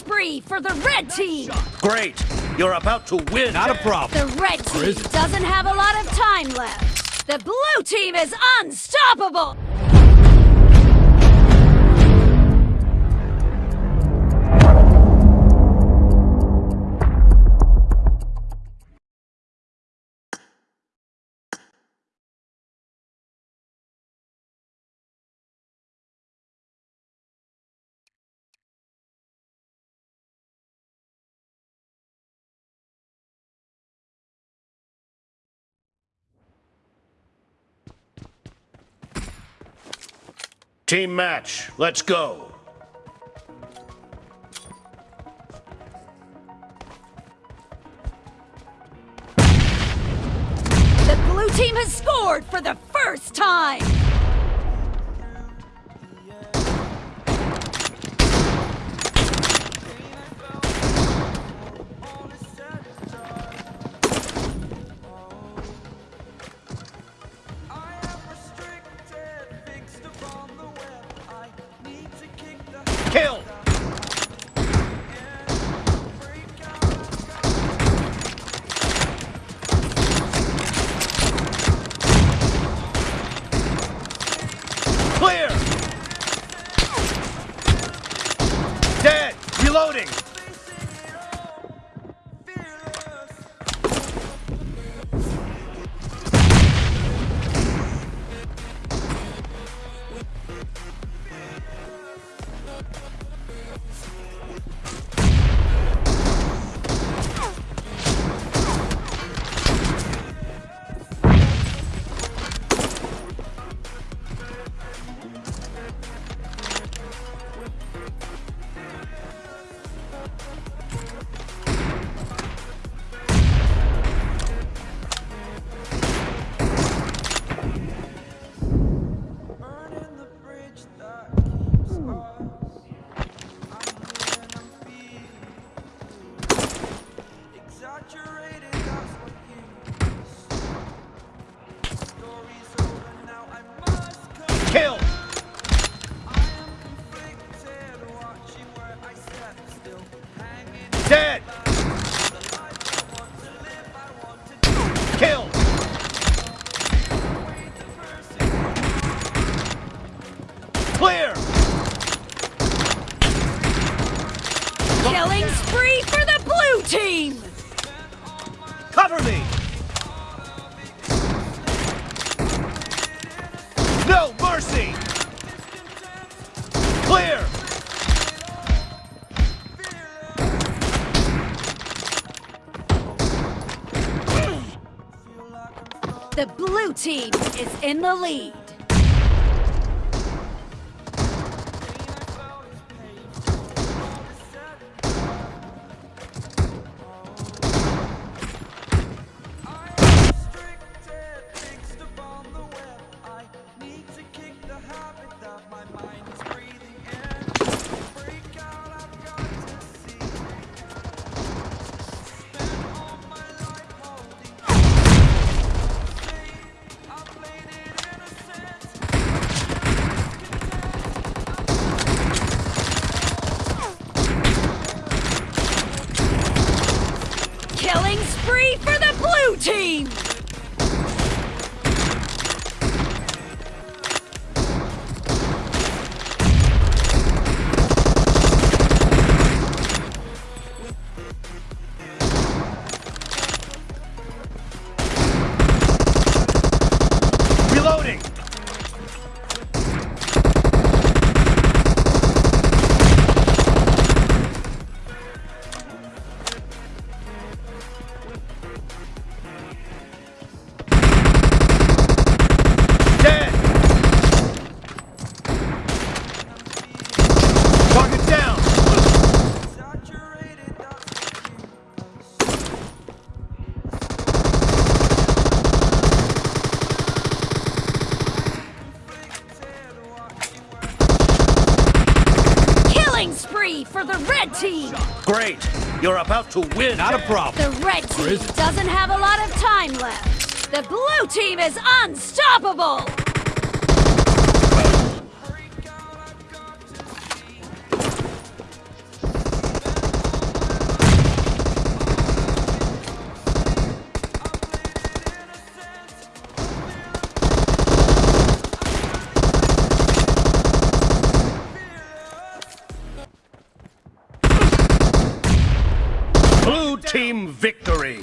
spree for the red team! Great! You're about to win! Not a problem. The red team doesn't have a lot of time left. The blue team is unstoppable! Team match, let's go. The blue team has scored for the first time! Kill! Kill! the person. Clear! Killing spree for the blue team! Cover me! Mercy! Clear! The blue team is in the lead. Team! Spree for the red team! Great! You're about to win! Not a problem. The red team doesn't have a lot of time left. The blue team is unstoppable! Blue team victory!